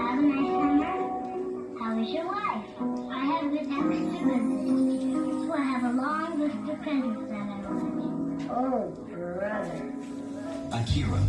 Have a nice summer? How is your wife? I have been extra busy. So I have a long list of presents that I want. Oh, brother. Akira.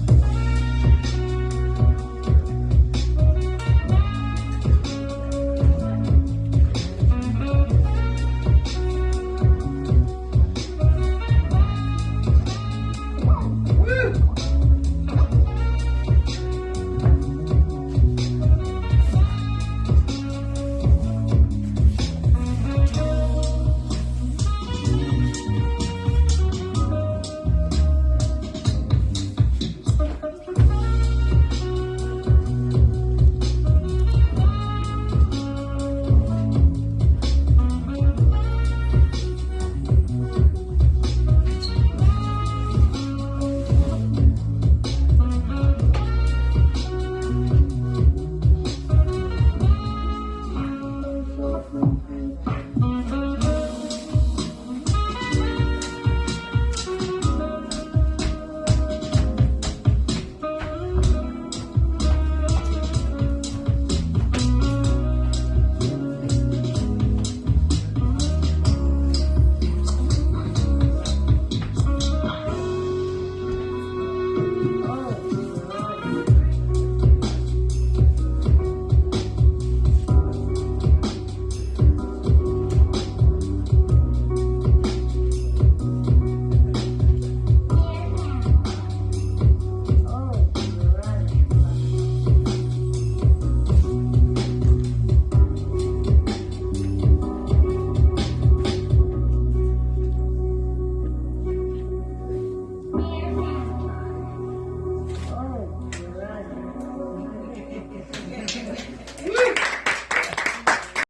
Mm.